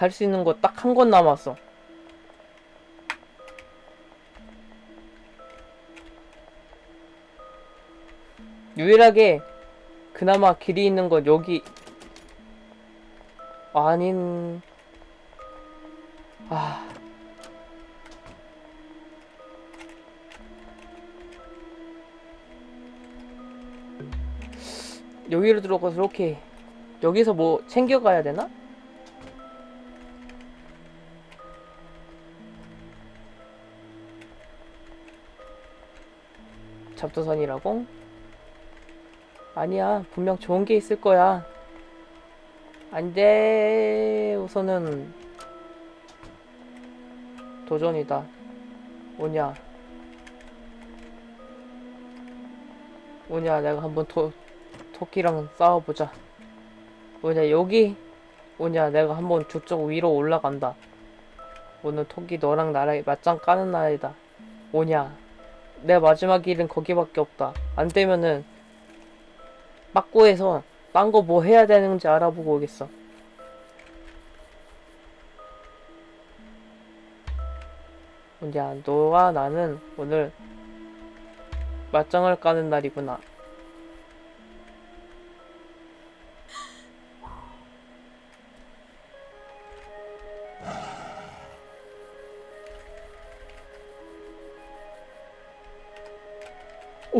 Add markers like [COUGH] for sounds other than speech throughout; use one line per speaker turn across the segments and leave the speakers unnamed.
갈 수 있는 곳딱한곳 남았어. 유일하게 그나마 길이 있는 건 여기 아닌 아 여기로 들어가서 이렇게 여기서 뭐 챙겨가야 되나? 잡도선이라고? 아니야 분명 좋은 게 있을 거야 안돼 우선은 도전이다 오냐 오냐 내가 한번 토, 토끼랑 싸워보자. 오냐 여기? 오냐 내가 한번 저쪽 위로 올라간다. 오늘 토끼 너랑 나랑 맞짱 까는 날이다. 오냐 내 마지막 길은 거기밖에 없다. 안 되면은 빠꾸에서 딴 거 뭐 해야 되는지 알아보고 오겠어. 야, 너와 나는 오늘 맞짱을 까는 날이구나.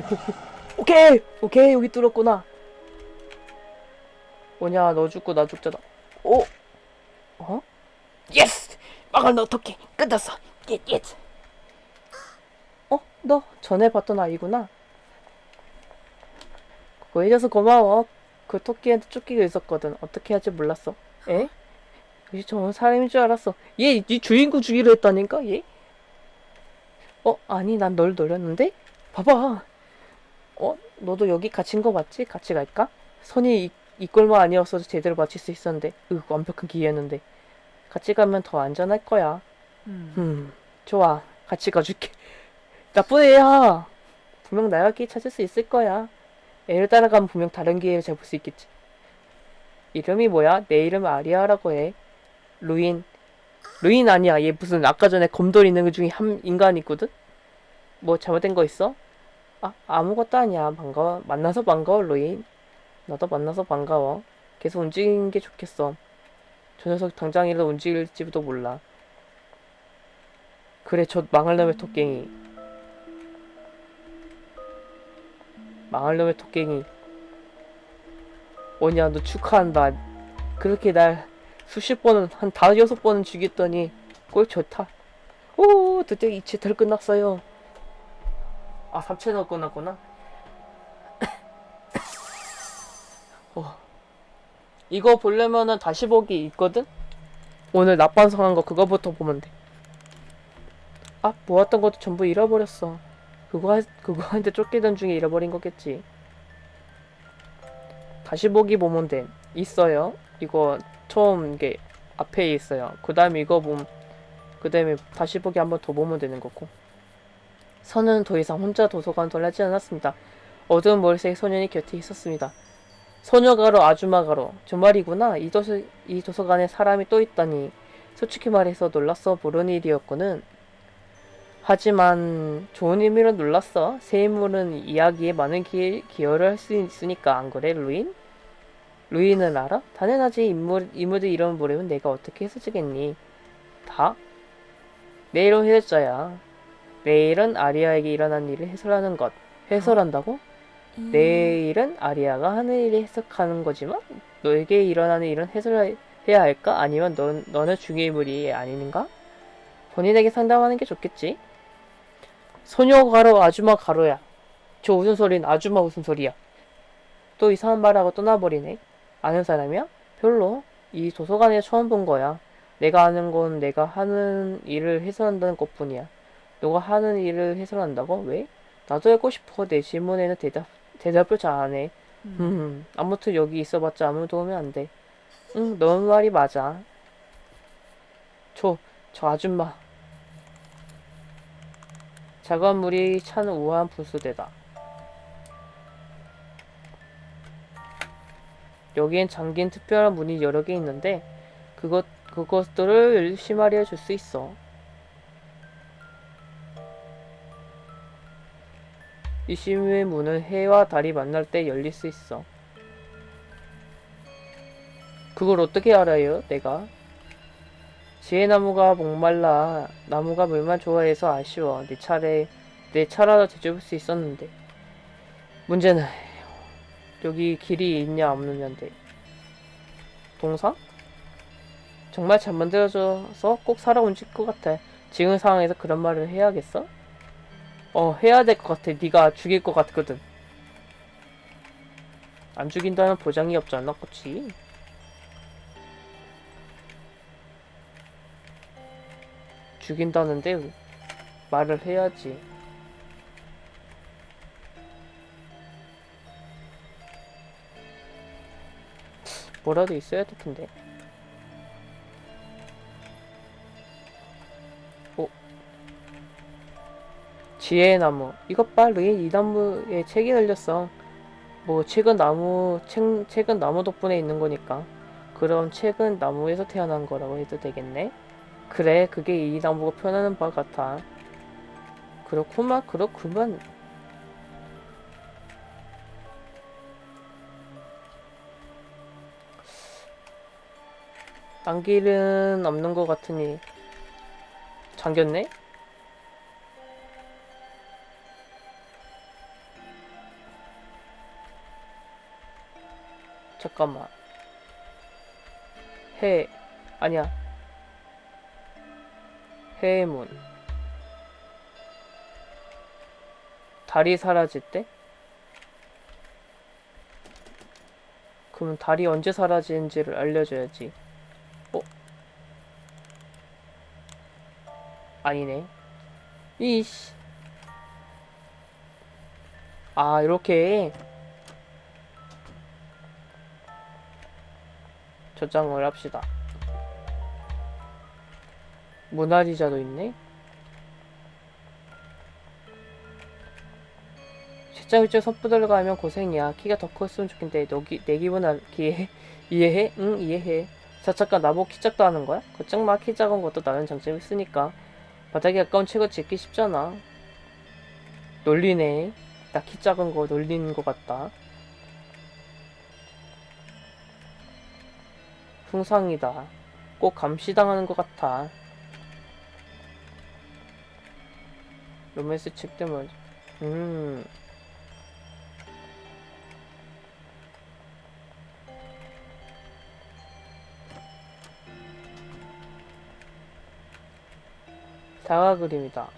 오, 오케이! 오케이, 여기 뚫었구나. 뭐냐 너 죽고 나 죽잖아 오 어? yes 너 어떻게 끝났어 예 yes 어? 너 전에 봤던 아이구나 그거 해줘서 고마워 그 토끼한테 쫓기고 있었거든 어떻게 할지 몰랐어 에? 역시 저는 사람인 줄 알았어 얘네 주인공 죽이려 했다니까 얘? 어? 아니 난 널 노렸는데? 봐봐 어? 너도 여기 갇힌 거 맞지? 같이 갈까? 선이 이, 이 꼴만 아니었어도 제대로 맞힐 수 있었는데 으 완벽한 기회였는데 같이 가면 더 안전할 거야 음 좋아 같이 가줄게 [LAUGHS] 나쁜 애야 분명 나갈 길 찾을 수 있을 거야 애를 따라가면 분명 다른 기회를 잡을 수 있겠지 이름이 뭐야? 내 이름은 아리아라고 해 루인 루인 아니야 얘 무슨 아까 전에 검돌 있는 그 중에 한 인간 있거든? 뭐 잘못된 거 있어? 아 아무것도 아니야 반가워 만나서 반가워 루인 나도 만나서 반가워. 계속 움직이는 게 좋겠어. 저 녀석 당장이라도 움직일지도 몰라. 그래, 저 망할 놈의 토깽이. 망할 놈의 토깽이. 뭐냐, 너 축하한다. 그렇게 날 수십 번은, 한 다섯 여섯 번은 죽였더니 꼴 좋다. 오, 드디어 이 채널 끝났어요. 아, 3채널 끝났구나. [LAUGHS] 어. 이거 보려면은 다시 보기 있거든? 오늘 낮반성한 거 그거부터 보면 돼. 아, 모았던 것도 전부 잃어버렸어. 그거, 하, 그거 한테 쫓기던 중에 잃어버린 거겠지. 다시 보기 보면 돼. 있어요. 이거 처음 게 앞에 있어요. 그 다음에 이거 보면, 그 다음에 다시 보기 한 번 더 보면 되는 거고. 선은 더 이상 혼자 도서관 돌아지 않았습니다. 어두운 머리색 소년이 곁에 있었습니다. 소녀가로 아주마가로 주말이구나 이 도서 이 도서관에 사람이 또 있다니 솔직히 말해서 놀랐어 모르는 일이었거든 하지만 좋은 의미로 놀랐어 새 인물은 이야기에 많은 기, 기여를 할 수 있으니까 안 그래 루인? 루인을 알아? 당연하지 인물, 인물들 이름 모르면 내가 어떻게 해서지겠니 다? 내일은 해설자야 내일은 아리아에게 일어난 일을 해설하는 것 해설한다고? 내일은 아리아가 하는 일을 해석하는 거지만 너에게 일어나는 일은 해설해야 할까? 아니면 넌, 너는 중요인물이 아닌가? 본인에게 상담하는 게 좋겠지? 소녀 가로 아주마 가로야. 저 웃음소리는 아주마 웃음소리야. 또 이상한 말하고 떠나버리네. 아는 사람이야? 별로. 이 도서관에 처음 본 거야. 내가 아는 건 내가 하는 일을 해설한다는 것뿐이야. 너가 하는 일을 해설한다고? 왜? 나도 알고 싶어. 내 질문에는 대답 대답을 잘 안 해. 음, 아무튼 여기 있어봤자 아무 도움이 안 돼. 응, 너 말이 맞아. 저, 저 아줌마. 차가운 물이 찬 우아한 분수대다. 여기엔 잠긴 특별한 문이 여러 개 있는데 그것 그것들을 심하려 줄수 있어. 이 심의 문은 해와 달이 만날 때 열릴 수 있어. 그걸 어떻게 알아요, 내가? 지혜나무가 목말라 나무가 물만 좋아해서 아쉬워. 내 차례 내 차라도 되짚을 수 있었는데. 문제는 여기 길이 있냐 없느냐인데. 동상? 정말 잘 만들어져서 꼭 살아온 것 같아. 지금 상황에서 그런 말을 해야겠어? 어, 해야 될 것 같아. 네가 죽일 것 같거든. 안 죽인다는 보장이 없잖아, 그치? 죽인다는데 말을 해야지. 뭐라도 있어야 될 텐데. 지혜의 나무. 이것 봐, 루인 이 나무에 책이 달렸어. 뭐 책은 나무, 책, 책은 나무 덕분에 있는 거니까. 그럼 책은 나무에서 태어난 거라고 해도 되겠네? 그래, 그게 이 나무가 표현하는 바 같아. 그렇구만, 그렇구만. 딴 길은 없는 것 같으니 잠겼네? 잠깐만. 해, 아니야. 해문. 달이 사라질 때? 그럼 달이 언제 사라지는지를 알려줘야지. 어? 아니네. 이씨. 아, 이렇게. 저장을 합시다. 모나리자도 있네? 책장 위쪽 선부들을 가면 고생이야. 키가 더 컸으면 좋겠는데 너기 내 기분 알기에 [LAUGHS] 이해해? 응 이해해. 자 잠깐 나보고 키 작다 하는 거야? 걱정 마. 키 작은 것도 나는 장점이 있으니까. 바닥에 가까운 책을 짓기 쉽잖아. 놀리네. 나 키 작은 거 놀리는 것 같다. 풍상이다. 꼭 감시당하는 것 같아. 로맨스 책 때문에 음 다가 그림이다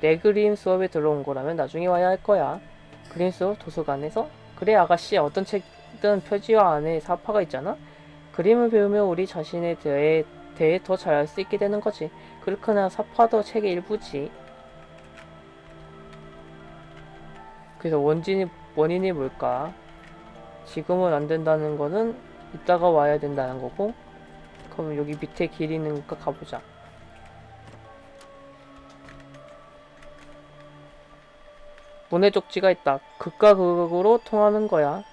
내 그림 수업에 들어온 거라면 나중에 와야 할 거야 그림 수업 도서관에서? 그래 아가씨 어떤 책 든 표지화 안에 사파가 있잖아 그림을 배우면 우리 자신에 대해 대해 더 잘 알 수 있게 되는 거지. 그렇거나 사파도 책의 일부지. 그래서 원진이 원인이 뭘까? 지금은 안 된다는 거는 이따가 와야 된다는 거고. 그럼 여기 밑에 길 있는가 가보자. 문의 쪽지가 있다. 극과 극으로 통하는 거야.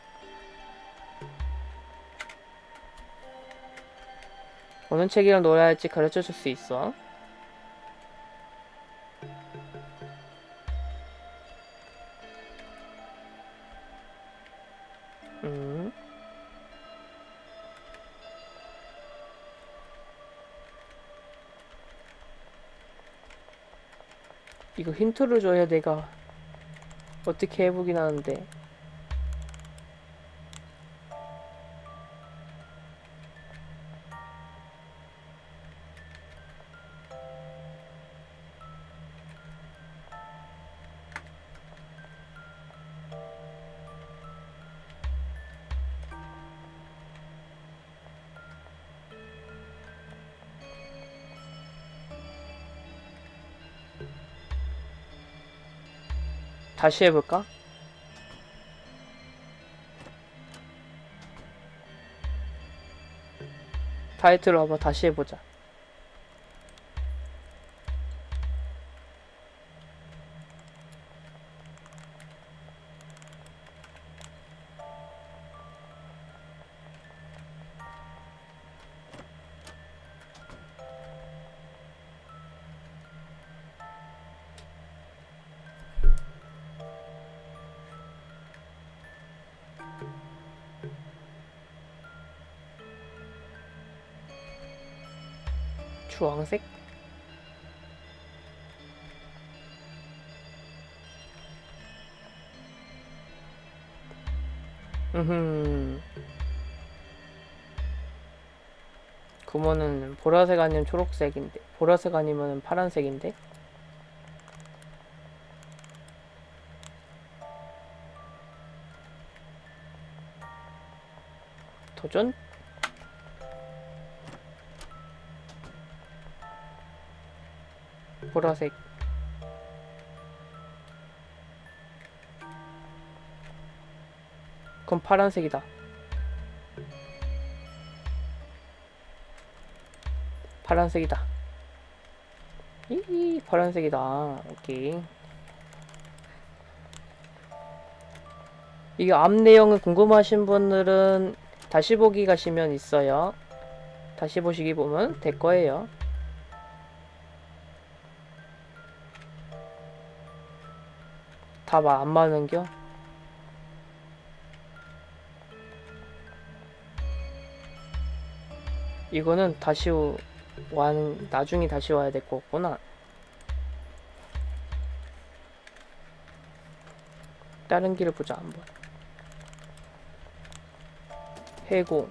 어느 책이랑 놀아야 할지 가르쳐 줄 수 있어. 음. 이거 힌트를 줘야 내가 어떻게 해보긴 하는데. 다시 해볼까? 타이틀 한번 다시 해보자. 주황색? 음흠. 그러면은 보라색 아니면 초록색인데 보라색 아니면 파란색인데 도전? 보라색. 그럼 파란색이다. 파란색이다. 이 파란색이다. 오케이. 이게 앞 내용을 궁금하신 분들은 다시 보기 가시면 있어요. 다시 보시기 보면 될 거예요 다안 맞는겨? 이거는 다시 오- 와는 나중에 다시 와야 될 거구나. 다른 길을 보자 한번. 해고.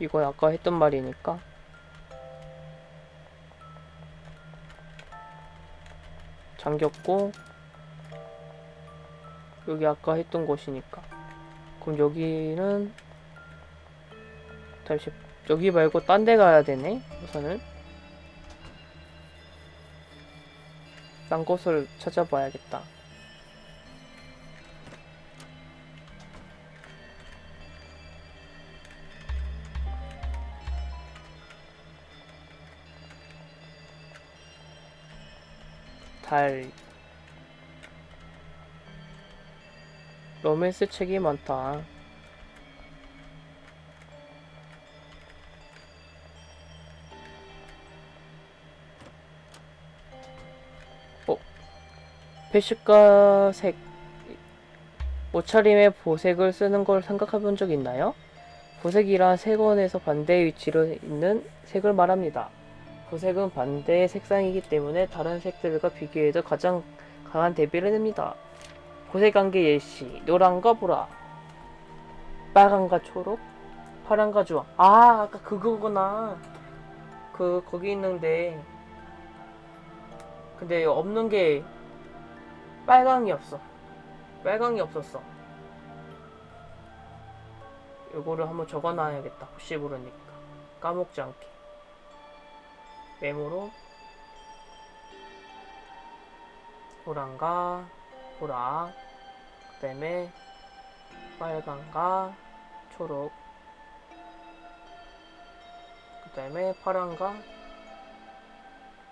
이거 아까 했던 말이니까. 잠겼고 여기 아까 했던 곳이니까. 그럼 여기는 잠시 여기 말고 딴 데 가야 되네 우선은 딴 곳을 찾아봐야겠다 로맨스 책이 많다 배식과 색 옷차림에 보색을 쓰는 걸 생각해 본 적 있나요? 보색이란 색원에서 반대의 위치로 있는 색을 말합니다. 보색은 반대의 색상이기 때문에 다른 색들과 비교해도 가장 강한 대비를 냅니다. 보색관계 예시 노란과 보라 빨간과 초록 파란과 주황 아 아까 그거구나 그 거기 있는데 근데 없는 게 빨강이 없어. 빨강이 없었어. 요거를 한번 적어놔야겠다. 혹시 모르니까. 까먹지 않게. 메모로 보란과 보라 그 다음에 빨강과 초록 그 다음에 파란과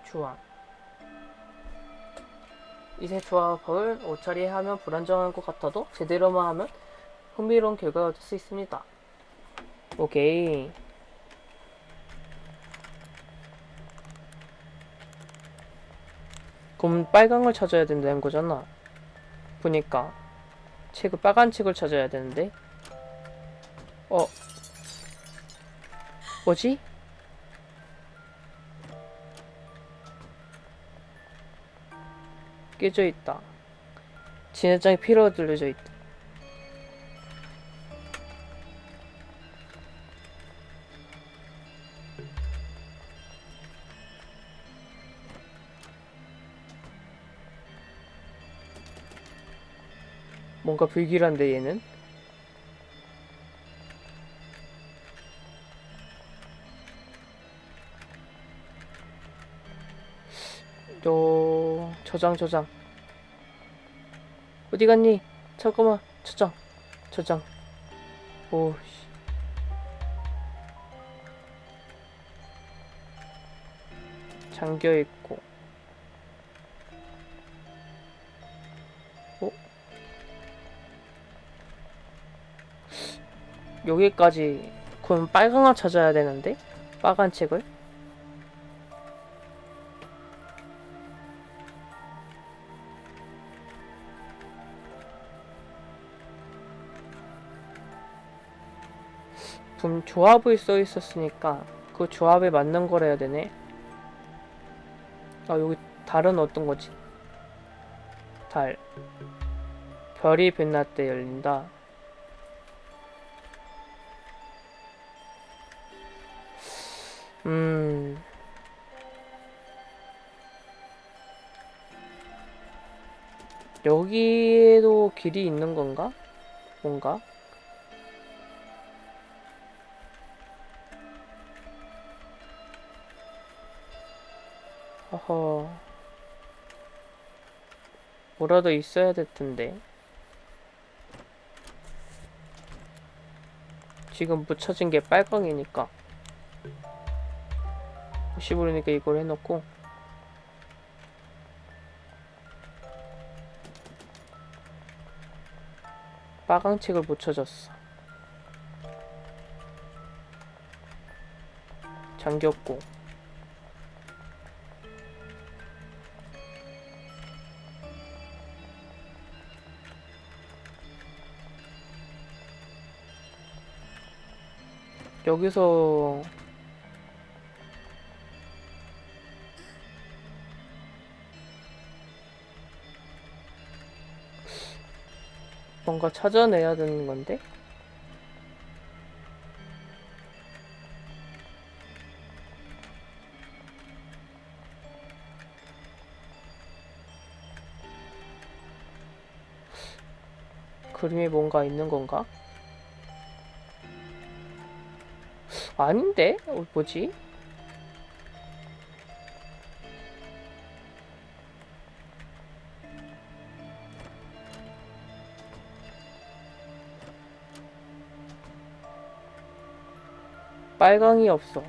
주황 이세 조합을 옷차리에 하면 불안정한 것 같아도 제대로만 하면 흥미로운 결과가 얻을 수 있습니다. 오케이. 그럼 걸 찾아야 된다는 거잖아. 보니까 책을 빨간 책을 찾아야 되는데. 어. 뭐지? 깨져 있다. 진해장이 피로 들려져 있다. 뭔가 불길한데 얘는? 요 저장 저장 어디 갔니? 잠깐만 저장 저장 오씨 잠겨 있고 여기까지 그럼 거 찾아야 되는데 빨간 책을 분 조합을 써 있었으니까 그 조합에 맞는 걸 해야 되네. 아, 여기 달은 어떤 거지? 달. 별이 빛날 때 열린다. 음. 여기에도 길이 있는 건가? 뭔가? 허허. 뭐라도 있어야 될 텐데. 지금 묻혀진 게 빨강이니까. 혹시 모르니까 이걸 해놓고. 빨강책을 묻혀줬어. 잠겼고. 여기서 뭔가 찾아내야 되는 건데? 그림에 뭔가 있는 건가? 아닌데? 어, 뭐지? 빨강이 없어.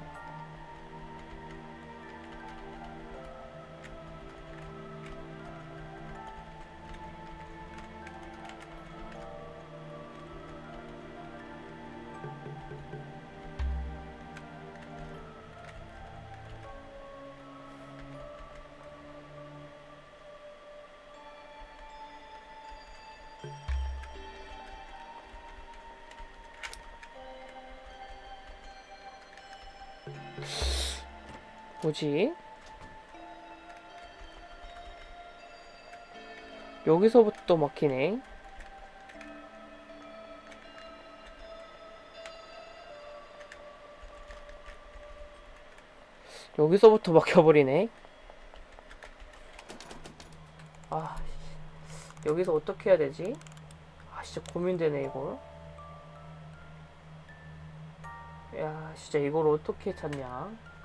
뭐지? 여기서부터 막히네. 여기서부터 막혀버리네. 아, 씨. 여기서 어떻게 해야 되지? 아, 진짜 고민되네, 이거. 야, 진짜 이걸 어떻게 찾냐?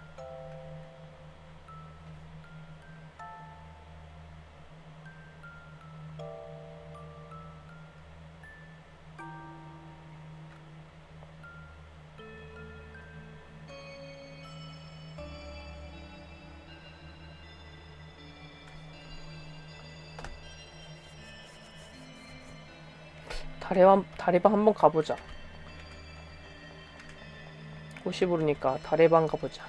다래방, 다래방 한번 가보자. 혹시 모르니까 다래방 가보자.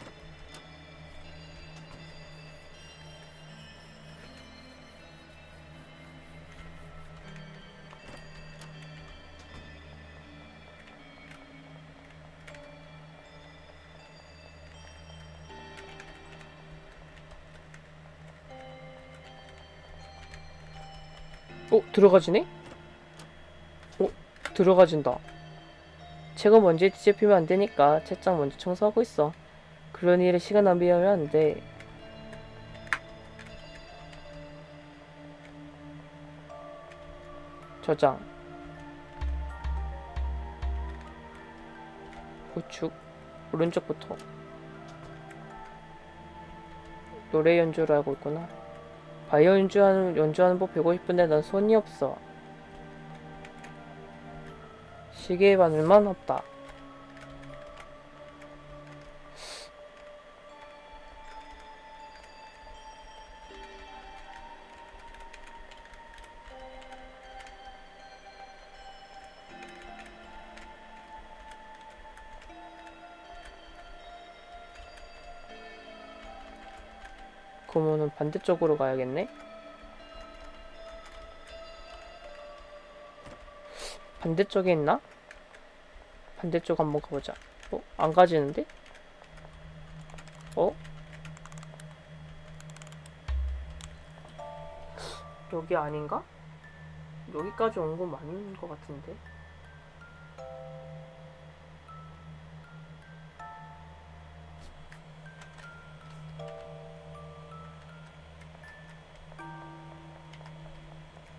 어, 들어가지네? 어, 들어가진다. 제가 먼저 뒤집히면 안 되니까 책장 먼저 청소하고 있어. 그런 일에 시간 낭비하면 안 돼. 저장. 우측. 오른쪽부터. 노래 연주를 하고 있구나. 바이오 연주하는, 연주하는 법 배우고 싶은데 난 손이 없어. 시계에 바늘만 없다. 그러면은 반대쪽으로 가야겠네? 반대쪽에 있나? 반대쪽 한번 가보자. 어? 안 가지는데? 어? 여기 아닌가? 여기까지 온건 맞는 것 같은데.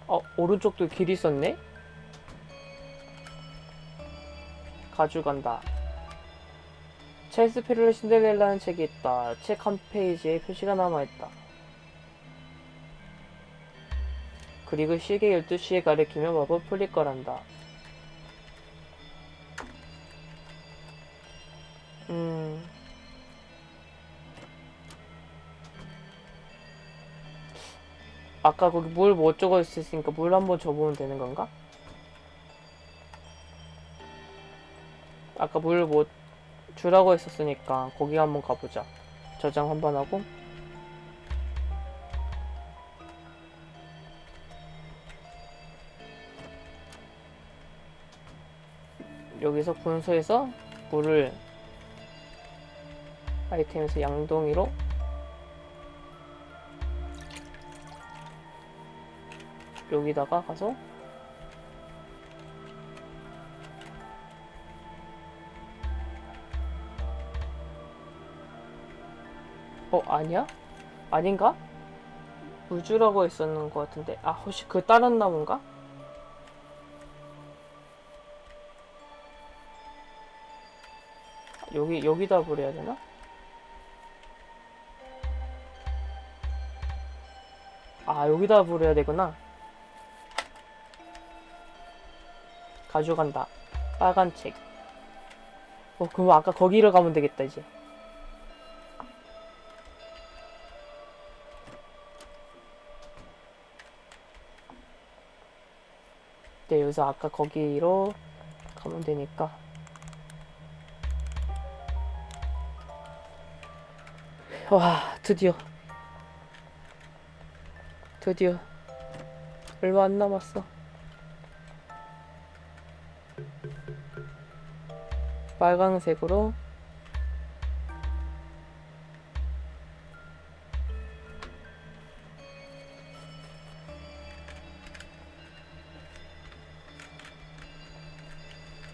어, 오른쪽도 길 있었네? 가져간다. 페르의 신데렐라는 책이 있다. 책 한 페이지에 표시가 남아있다. 그리고 시계 12시에 가리키며 마법 풀릴 거란다. 음. 아까 거기 물뭐 적어 있으니까 물 한번 줘보면 되는 건가? 아까 물뭐 주라고 했었으니까 거기 한번 가보자. 저장 한번 하고. 여기서 분소에서 물을 아이템에서 양동이로 여기다가 가서 아니야? 아닌가? 우주라고 했었는 것 같은데 아 혹시 그 다른 나무인가? 여기 여기다 버려야 되나? 아 여기다 버려야 되구나 가져간다 빨간 책 어, 그럼 아까 거기로 가면 되겠다 이제 네 여기서 아까 거기로 가면 되니까. 와 드디어. 드디어. 얼마 안 남았어. 빨강색으로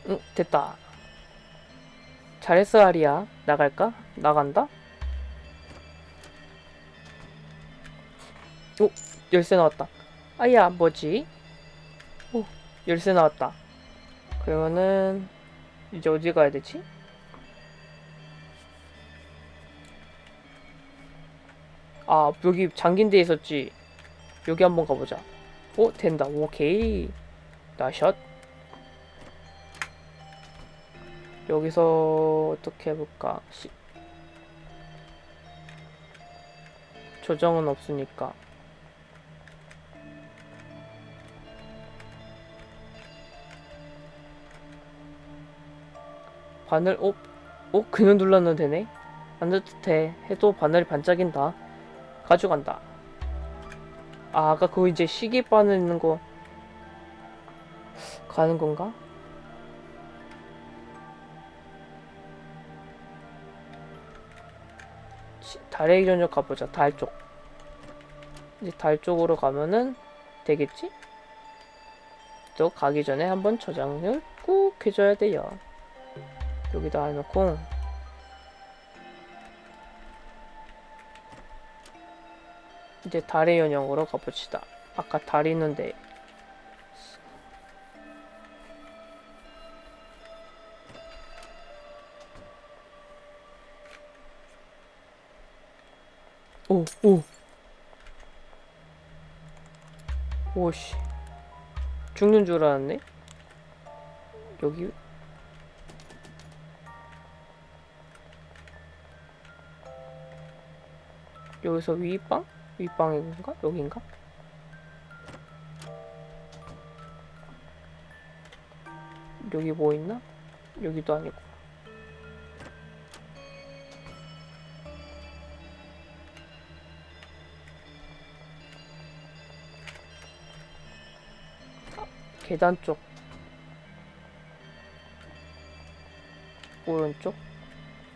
응 됐다. 잘했어 아리야. 나갈까? 나간다? 오 열쇠 나왔다. 아야 뭐지? 오 열쇠 나왔다. 그러면은 이제 어디 가야 되지? 아 여기 잠긴 데 있었지. 여기 한번 가보자. 오 된다. 오케이. 나샷 여기서 어떻게 해볼까 시... 조정은 없으니까 바늘 어? 어? 그냥 눌러도 되네? 안돼 해도 바늘이 반짝인다 가져간다 아 아까 그거 이제 시계 바늘 있는 거 가는 건가? 달의 기전역 가보자 달 쪽 이제 달 쪽으로 가면은 되겠지? 또 가기 전에 한번 저장을 꾹 해줘야 돼요 여기다 해놓고 이제 달의 연영으로 가봅시다. 아까 달 있는데 오, 오. 오씨. 죽는 줄 알았네. 여기 여기서 윗방? 윗방인가? 여긴가? 여기 뭐 있나? 여기도 아니고 계단 쪽. 오른쪽